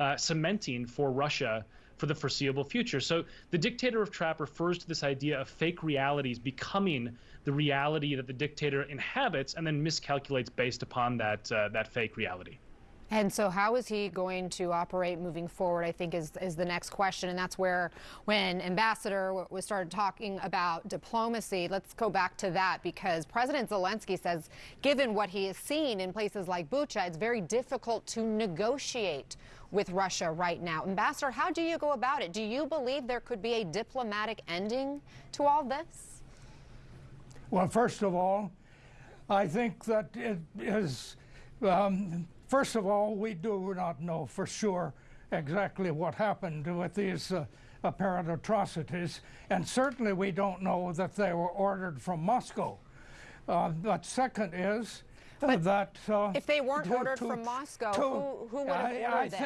uh, cementing for Russia for the foreseeable future. So the dictator of trap refers to this idea of fake realities becoming the reality that the dictator inhabits and then miscalculates based upon that uh, that fake reality. And so how is he going to operate moving forward, I think is, is the next question. And that's where when Ambassador was started talking about diplomacy, let's go back to that because President Zelensky says given what he has seen in places like Bucha, it's very difficult to negotiate with Russia right now. Ambassador, how do you go about it? Do you believe there could be a diplomatic ending to all this? Well, first of all, I think that it is um, First of all, we do not know for sure exactly what happened with these uh, apparent atrocities, and certainly we don't know that they were ordered from Moscow. Uh, but second is uh, that if they weren't to, ordered to, from Moscow, to, who, who would have ordered I, I them?